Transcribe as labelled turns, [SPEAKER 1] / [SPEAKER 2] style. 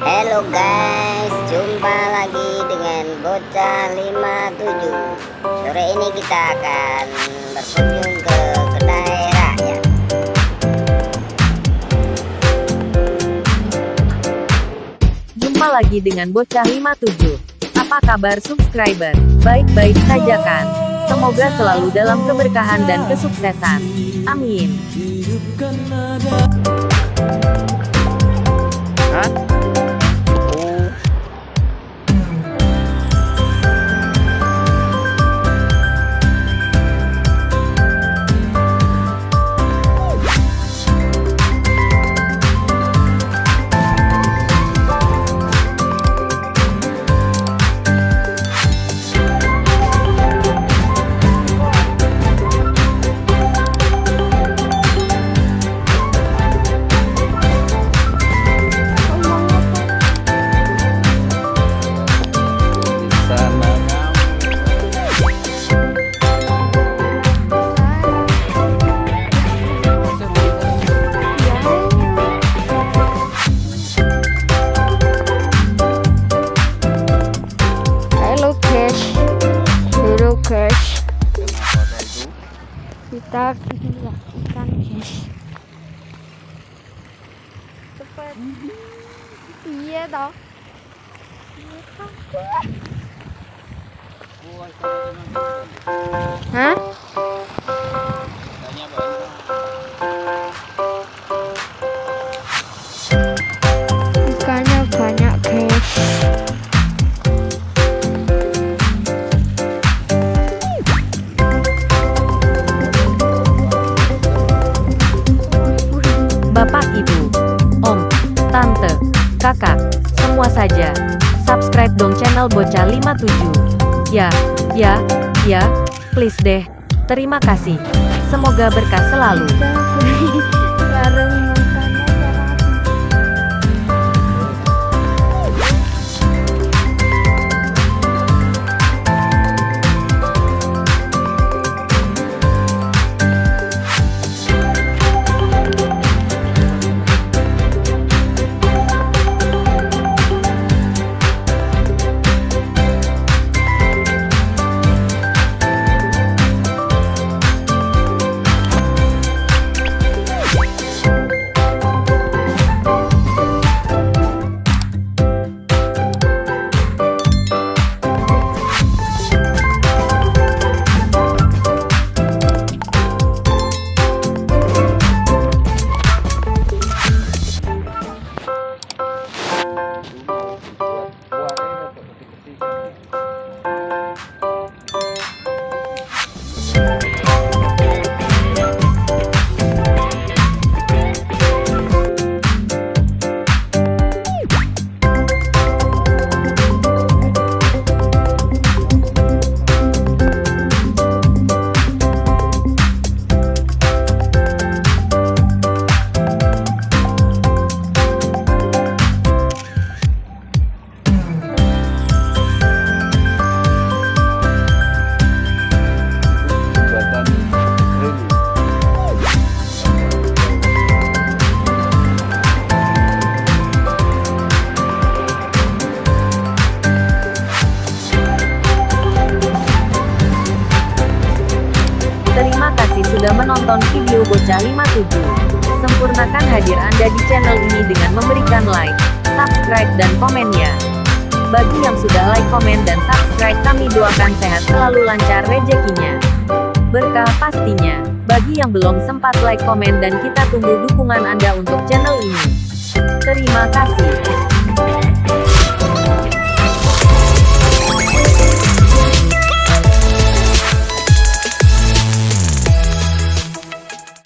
[SPEAKER 1] Halo guys, jumpa lagi dengan Bocah 57 Sore ini kita akan berkunjung ke kedai rakyat
[SPEAKER 2] Jumpa lagi dengan Bocah 57. Apa kabar subscriber? Baik-baik saja kan? Semoga selalu dalam keberkahan dan kesuksesan. Amin.
[SPEAKER 3] Hah?
[SPEAKER 4] 你打出去了，打
[SPEAKER 3] 不进
[SPEAKER 4] 去。这不，
[SPEAKER 2] 你噎到。啊？Kakak, semua saja. Subscribe dong channel Bocah 57. Ya, ya, ya, please deh. Terima kasih. Semoga berkah selalu. Terima kasih sudah menonton video Bocah 57. Sempurnakan hadir Anda di channel ini dengan memberikan like, subscribe dan komennya. Bagi yang sudah like, komen dan subscribe kami doakan sehat selalu lancar rezekinya. Berkah pastinya. Bagi yang belum sempat like, komen dan kita tunggu dukungan Anda untuk channel ini. Terima kasih.